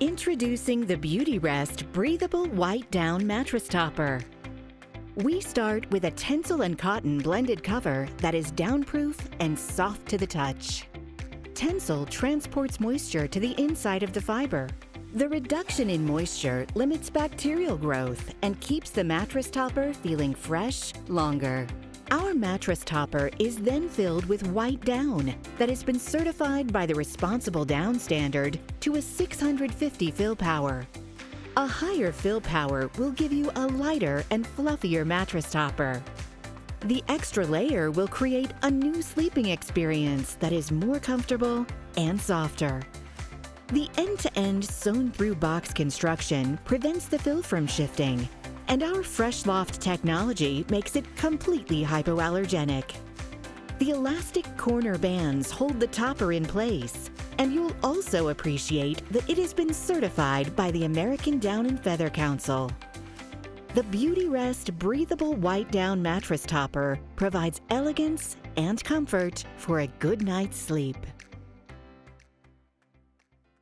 Introducing the Beautyrest Breathable White Down Mattress Topper. We start with a Tencel and cotton blended cover that is downproof and soft to the touch. Tencel transports moisture to the inside of the fiber. The reduction in moisture limits bacterial growth and keeps the mattress topper feeling fresh longer. Our mattress topper is then filled with white down that has been certified by the Responsible Down Standard to a 650 fill power. A higher fill power will give you a lighter and fluffier mattress topper. The extra layer will create a new sleeping experience that is more comfortable and softer. The end-to-end sewn-through box construction prevents the fill from shifting and our Fresh Loft technology makes it completely hypoallergenic. The elastic corner bands hold the topper in place, and you'll also appreciate that it has been certified by the American Down and Feather Council. The Beautyrest Breathable White Down Mattress Topper provides elegance and comfort for a good night's sleep.